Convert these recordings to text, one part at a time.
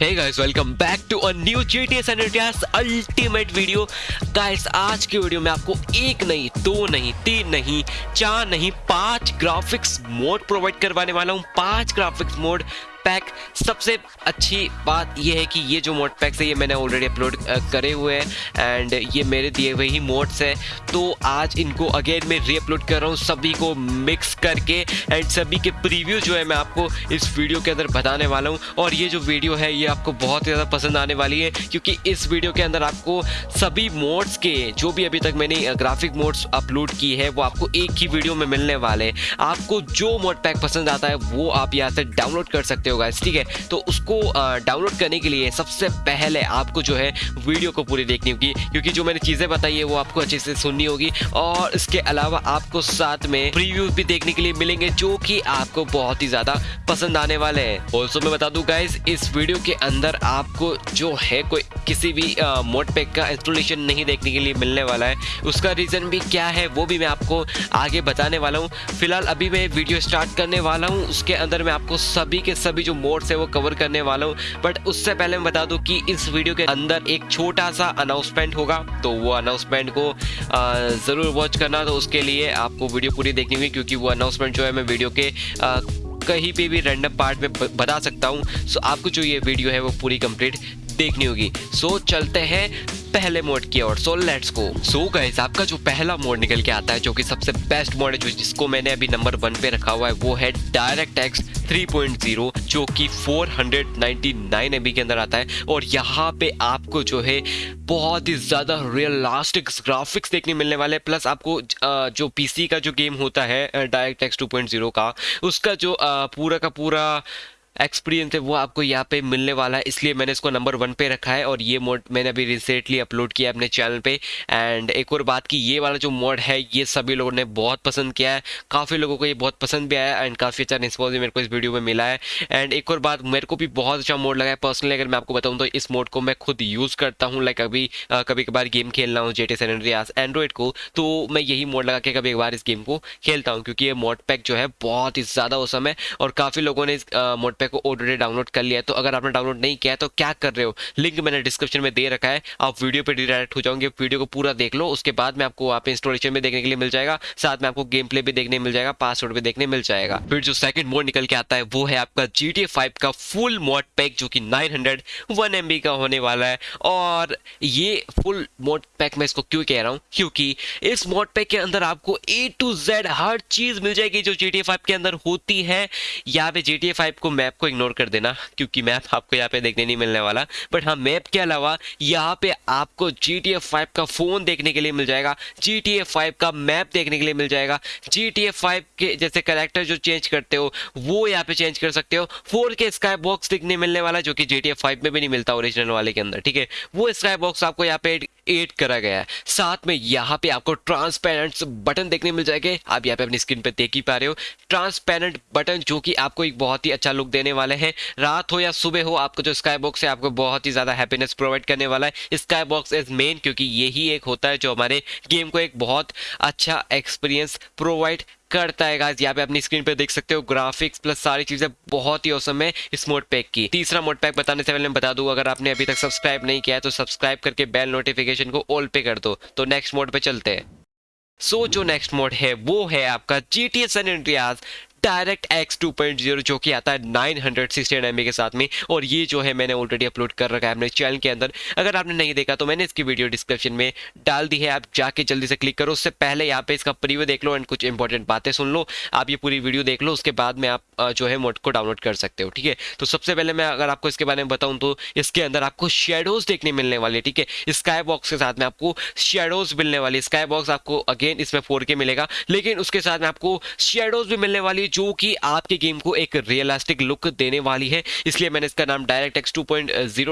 Hey guys, welcome back to a new GTA San Andreas Ultimate video. Guys, आज की video में आपको एक नहीं दो नहीं तीन नहीं चार नहीं पाँच ग्राफिक्स मोड प्रोवाइड करवाने वाला हूँ पाँच ग्राफिक्स मोड पैक सबसे अच्छी बात यह है कि ये जो मोड पैक्स है, ये मैंने ऑलरेडी अपलोड करे हुए हैं एंड ये मेरे दिए हुए ही मोड्स हैं। तो आज इनको अगेन मैं री अपलोड कर रहा हूँ, सभी को मिक्स करके एंड सभी के प्रीव्यू जो है मैं आपको इस वीडियो के अंदर बताने वाला हूँ। और ये जो वीडियो है, ये आपको बहुत ज़्यादा पसंद आने वाली है क्योंकि इस वीडियो के अंदर आपको सभी मोड्स के, जो भी अभी तक मैंने ग्राफिक मोड्स अपलोड की है, वो आपको एक ही वीडियो में मिलने वाले हैं। आपको जो मोड पैक पसंद आता है, वो आप यहाँ से डाउनलोड कर सकते हो। होगा, ठीक है? तो उसको डाउनलोड करने के लिए सबसे पहले आपको जो है वीडियो को पूरी देखनी होगी, क्योंकि जो मैंने चीज़ें बताई है वो आपको अच्छे से सुननी होगी। और इसके अलावा आपको साथ में प्रीव्यू भी देखने के लिए मिलेंगे, जो कि आपको बहुत ही ज़्यादा पसंद आने वाले हैं। ऑल्सो मैं बता दूँ गाइज़ इस वीडियो के अंदर आपको जो है कोई किसी भी मोड पैक का इंस्टॉलेशन नहीं देखने के लिए मिलने वाला है। उसका रीज़न भी क्या है, वो भी मैं आपको आगे बताने वाला हूँ। फ़िलहाल अभी मैं वीडियो स्टार्ट करने वाला हूँ। उसके अंदर मैं आपको सभी के सभी जो मोड्स है वो कवर करने वाला हूँ। बट उससे पहले मैं बता दूँ कि इस वीडियो के अंदर एक छोटा सा अनाउंसमेंट होगा। तो वो अनाउंसमेंट को ज़रूर वॉच करना। तो उसके लिए आपको वीडियो पूरी देखनी होगी क्योंकि वो अनाउंसमेंट जो है मैं वीडियो के कहीं पे भी रैंडम पार्ट में बता सकता हूँ। सो आपको जो ये वीडियो है वो पूरी कंप्लीट देखनी होगी। सो चलते हैं पहले मोड की ओर। So let's go so guys आपका जो पहला मोड निकल के आता है, जो कि सबसे बेस्ट मोड है, जो जिसको मैंने अभी नंबर वन पे रखा हुआ है, वो है डायरेक्ट एक्स 3.0 जो कि 499 एमबी के अंदर आता है। और यहाँ पे आपको जो है बहुत ही ज़्यादा रियलिस्टिक ग्राफिक्स देखने मिलने वाले हैं। प्लस आपको जो पीसी का जो गेम होता है डायरेक्ट एक्स 2.0 का, उसका जो पूरा का पूरा एक्सपीरियंस है, वो आपको यहाँ पे मिलने वाला है। इसलिए मैंने इसको नंबर वन पे रखा है और ये मोड मैंने अभी रिसेंटली अपलोड किया अपने चैनल पे। एंड एक और बात की ये वाला जो मोड है, ये सभी लोगों ने बहुत पसंद किया है। काफ़ी लोगों को ये बहुत पसंद भी आया एंड काफ़ी अच्छा रिस्पॉन्स भी मेरे को इस वीडियो में मिला है। एंड एक और बात, मेरे को भी बहुत अच्छा मोड लगा है। पर्सनली अगर मैं आपको बताऊँ तो इस मोड को मैं खुद यूज़ करता हूँ लाइक अभी कभी कभार गेम खेलना हूँ जे टी एंड्रॉइड को तो मैं यही मोड लगा के कभी एक बार इस गेम को खेलता हूँ। क्योंकि ये मोड पैक जो है, बहुत ही ज़्यादा औसम है और काफ़ी लोगों ने इस मोड पैक को ऑलरेडी डाउनलोड कर लिया है। तो अगर आपने डाउनलोड नहीं किया है तो क्या कर रहे हो? लिंक मैंने डिस्क्रिप्शन में दे रखा है। आप वीडियो पे डायरेक्ट हो जाओगे वीडियो को पूरा देख लो। उसके बाद में आपको वहाँ पे इंस्टॉलेशन में देखने के लिए मिल जाएगा। साथ में आपको गेम प्ले भी देखने मिल जाएगा पासवर्ड भी देखने मिल जाएगा। फिर जो सेकंड मोड निकल के आता है, वो है आपका जी टी का फुल मोड पैक जो कि नाइन हंड्रेड वन एम का होने वाला है। और ये फुल मोड पैक मैं इसको क्यों कह रहा हूँ? क्योंकि इस मोड पैक के अंदर आपको ए टू जेड हर चीज़ मिल जाएगी, जो जी टी के अंदर होती है। यहाँ पे जी टी को मैप को इग्नोर कर देना, क्योंकि मैप आपको यहाँ पे देखने नहीं मिलने वाला। बट हाँ मैप के अलावा यहाँ पे आपको जी टी एफ़ फाइव का फ़ोन देखने के लिए मिल जाएगा जी टी एफ़ फाइव का मैप देखने के लिए मिल जाएगा। जी टी एफ़ फाइव के जैसे करेक्टर जो चेंज करते हो, वो यहाँ पे चेंज कर सकते हो। फोर के स्काई बॉक्स देखने मिलने वाला, जो कि जी टी एफ़ फाइव में भी नहीं मिलता ओरिजिनल वाले के अंदर, ठीक है? वो स्काई बॉक्स आपको यहाँ पे एड करा गया है। साथ में यहाँ पे आपको ट्रांसपेरेंट बटन देखने मिल जाएँगे। आप यहाँ पे अपनी स्क्रीन पे देख ही पा रहे हो। ट्रांसपेरेंट बटन जो कि आपको एक बहुत ही अच्छा लुक देने वाले हैं। रात हो या सुबह हो, आपको जो स्काई बॉक्स है, आपको बहुत ही ज़्यादा हैप्पीनेस प्रोवाइड करने वाला है। स्काई बॉक्स इज़ मेन क्योंकि यही एक होता है जो हमारे गेम को एक बहुत अच्छा एक्सपीरियंस प्रोवाइड करता है गाइस यहाँ पे अपनी स्क्रीन पे देख सकते हो ग्राफिक्स प्लस सारी चीज़ें बहुत ही औसम है इस मोड पैक की। तीसरा मोड पैक बताने से पहले मैं बता दू, अगर आपने अभी तक सब्सक्राइब नहीं किया है तो सब्सक्राइब करके बेल नोटिफिकेशन को ऑल पे कर दो। तो नेक्स्ट मोड पे चलते हैं। सो, जो नेक्स्ट मोड है, वो है आपका G T S direct X two point zero जो कि आता है नाइन हंड्रेड सिक्सटीन एम के साथ में, और ये जो है मैंने ऑलरेडी अपलोड कर रखा है अपने चैनल के अंदर। अगर आपने नहीं देखा तो मैंने इसकी वीडियो डिस्क्रिप्शन में डाल दी है, आप जाके जल्दी से क्लिक करो। उससे पहले यहाँ पे इसका प्रीव्यू देख लो एंड कुछ इंपॉर्टेंट बातें सुन लो। आप ये पूरी वीडियो देख लो, उसके बाद में आप जो है मोड को डाउनलोड कर सकते हो, ठीक है? तो सबसे पहले मैं अगर आपको इसके बारे में बताऊँ तो इसके अंदर आपको शेडोज देखने मिलने वाले ठीक है? स्काई बॉक्स के साथ में आपको शेडोज मिलने वाली स्काई बॉक्स आपको अगेन इसमें फोर मिलेगा, लेकिन उसके साथ में आपको शेडोज भी मिलने वाली जो कि आपके गेम को एक रियलिस्टिक लुक देने वाली है। इसलिए मैंने इसका नाम डायरेक्ट एक्स टू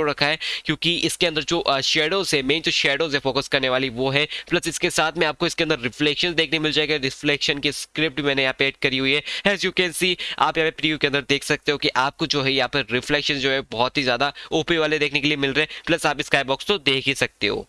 रखा है, क्योंकि इसके अंदर जो शेडोज है मेन जो शेडोज है फोकस करने वाली वो है। प्लस इसके साथ में आपको इसके अंदर रिफ्लेक्शन देखने मिल जाएगा। रिफ्लेक्शन की स्क्रिप्ट मैंने यहाँ पे एड करी हुई है। एज यू कैन सी आप यहाँ पे प्रीव्यू के अंदर देख सकते हो कि आपको जो है यहाँ पर रिफ्लेक्शन जो है बहुत ही ज़्यादा ओपी वाले देखने के लिए मिल रहे हैं। प्लस आप स्काई बॉक्स तो देख ही सकते हो।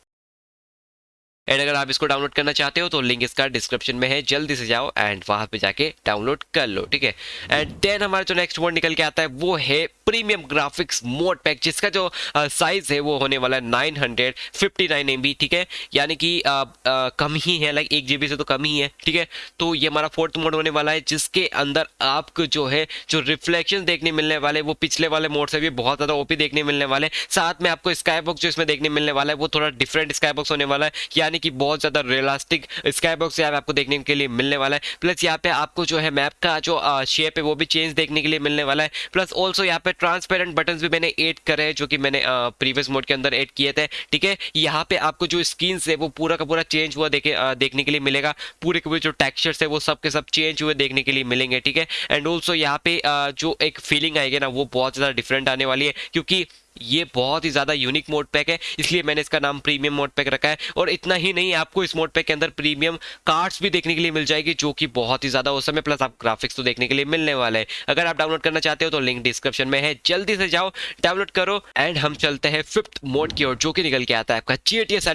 एंड अगर आप इसको डाउनलोड करना चाहते हो तो लिंक इसका डिस्क्रिप्शन में है। जल्दी से जाओ एंड वहाँ पे जाके डाउनलोड कर लो, ठीक है? एंड देन हमारा जो नेक्स्ट मोड निकल के आता है, वो है प्रीमियम ग्राफिक्स मोड पैक जिसका जो साइज़ है, वो होने वाला है nine hundred fifty nine M B ठीक है? यानी कि कम ही है लाइक एक जी से तो कम ही है, ठीक है? तो ये हमारा फोर्थ मोड होने वाला है, जिसके अंदर आपको जो है, जो रिफ्लेक्शन देखने मिलने वाले वो पिछले वाले मोड से भी बहुत ज़्यादा ओपी देखने मिलने वाले साथ में आपको स्काई बॉक्स जो इसमें देखने मिलने वाला है, वो थोड़ा डिफरेंट स्काई बॉक्स होने वाला है। यानी कि बहुत ज़्यादा रियलिस्टिक स्काई बॉक्स यहाँ पे आपको देखने के लिए मिलने वाला है। प्लस यहाँ पे आपको जो है मैप का जो शेप है वो भी चेंज देखने के लिए मिलने वाला है। प्लस ऑल्सो यहाँ पे ट्रांसपेरेंट बटन भी मैंने एड करे हैं, जो कि मैंने प्रीवियस मोड के अंदर एड किए थे। ठीक है? यहाँ पे आपको जो स्क्रीन है वो पूरा का पूरा चेंज हुआ देखे देखने के लिए मिलेगा। पूरे के पूरे जो टेक्सचर्स है वो सब के सब चेंज हुए देखने के लिए मिलेंगे, ठीक है? एंड ऑल्सो यहाँ पे जो एक फीलिंग आएगी ना, वो बहुत ज़्यादा डिफरेंट आने वाली है। क्योंकि ये बहुत ही ज़्यादा यूनिक मोड पैक है, इसलिए मैंने इसका नाम प्रीमियम मोड पैक रखा है। और इतना ही नहीं, आपको इस मोड पैक के अंदर प्रीमियम कार्ड्स भी देखने के लिए मिल जाएगी, जो कि बहुत ही ज़्यादा उस समय प्लस आप ग्राफिक्स तो देखने के लिए मिलने वाले हैं। अगर आप डाउनलोड करना चाहते हो तो लिंक डिस्क्रिप्शन में है। जल्दी से जाओ डाउनलोड करो एंड हम चलते हैं फिफ्थ मोड की ओर, जो कि निकल के आता है आपका G T S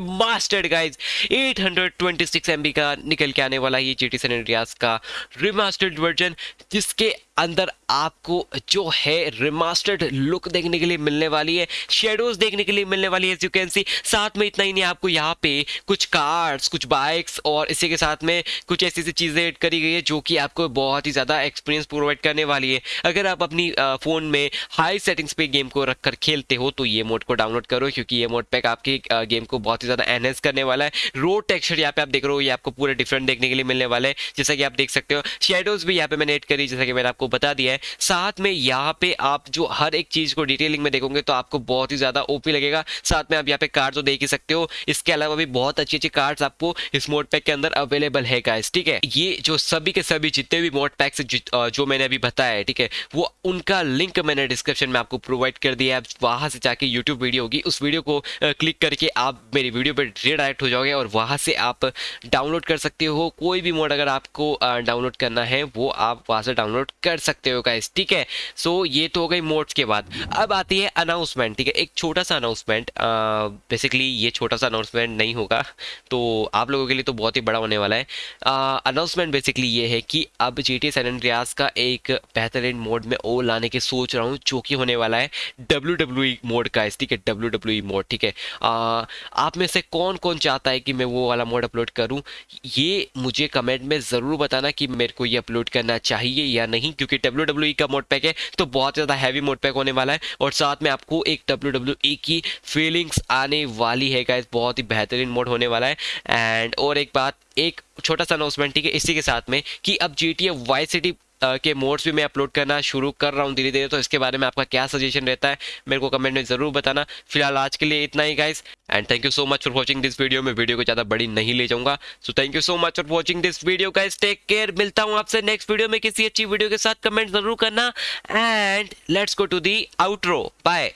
mastered guys eight hundred का निकल के आने वाला ये जी टी का रिमास्टर्ड वर्जन जिसके अंदर आपको जो है रिमास्टर्ड लुक देखने के लिए मिलने वाली है शेडोज देखने के लिए मिलने वाली है यू कैन सी साथ में इतना ही नहीं, आपको यहाँ पे कुछ कार्स कुछ बाइक्स और इसी के साथ में कुछ ऐसी ऐसी चीज़ें एड करी गई है जो कि आपको बहुत ही ज़्यादा एक्सपीरियंस प्रोवाइड करने वाली है। अगर आप अपनी फ़ोन में हाई सेटिंग्स पे गेम को रख कर खेलते हो तो ये मोड को डाउनलोड करो, क्योंकि ये मोड पैक आपकी गेम को बहुत ही ज़्यादा एनहेंस करने वाला है। रोड टेक्सचर यहाँ पे आप देख रहे हो, ये आपको पूरे डिफरेंट देखने के लिए मिलने वाला है। जैसा कि आप देख सकते हो शेडोज भी यहाँ पे मैंने एड करी, जैसा कि मैंने आपको बता दिया है। साथ में यहाँ पे आप जो हर एक चीज़ को डिटेलिंग में देखोगे तो आपको बहुत ही ज़्यादा ओपी लगेगा। साथ में आप यहाँ पे कार्ड तो देख ही सकते हो। इसके अलावा भी बहुत अच्छी अच्छी कार्ड्स आपको इस मोड पैक के अंदर अवेलेबल है गाइस ठीक है? ये जो सभी के सभी जितने भी मोड पैक से जो मैंने अभी बताया है, ठीक है, वो उनका लिंक मैंने डिस्क्रिप्शन में आपको प्रोवाइड कर दिया है। वहाँ से जाके यूट्यूब वीडियो होगी। उस वीडियो को क्लिक करके आप मेरी वीडियो पर रिडायरेक्ट हो जाओगे और वहाँ से आप डाउनलोड कर सकते हो। कोई भी मोड अगर आपको डाउनलोड करना है, वो आप वहाँ से डाउनलोड कर सकते हो गाइस ठीक है? सो ये तो हो गई मोड्स के बाद। अब आती है अनाउंसमेंट ठीक है? एक छोटा सा अनाउंसमेंट बेसिकली ये छोटा सा अनाउंसमेंट नहीं होगा तो आप लोगों के लिए तो बहुत ही बड़ा होने वाला है। अनाउंसमेंट बेसिकली ये है कि अब जी टी सैन का एक बेहतरीन मोड में ओ लाने की सोच रहा हूँ, जो कि होने वाला है डब्ल्यू डब्ल्यू मोड का ठीक है? डब्ल्यू डब्ल्यू मोड ठीक है? आप में से कौन कौन चाहता है कि मैं वो वाला मोड अपलोड करूँ? ये मुझे कमेंट में ज़रूर बताना कि मेरे को ये अपलोड करना चाहिए या नहीं। क्योंकि डब्ल्यू डब्ल्यू का मोड पैक है तो बहुत ज़्यादा हैवी मोड पैक होने वाला है और साथ में आपको एक डब्ल्यू डब्ल्यू की फीलिंग्स आने वाली है गाइज़ बहुत ही बेहतरीन मोड होने वाला है। एंड और एक बात, एक छोटा सा अनाउंसमेंट ठीक है, इसी के साथ में कि अब जी टी वाई सिटी के मोड्स भी मैं अपलोड करना शुरू कर रहा हूँ धीरे धीरे तो इसके बारे में आपका क्या सजेशन रहता है, मेरे को कमेंट में ज़रूर बताना। फ़िलहाल आज के लिए इतना ही guys and thank you so much for watching this video में वीडियो को ज़्यादा बड़ी नहीं ले जाऊँगा। So thank you so much for watching this video guys take care मिलता हूँ आपसे नेक्स्ट वीडियो में किसी अच्छी वीडियो के साथ। कमेंट ज़रूर करना। And let's go to the outro bye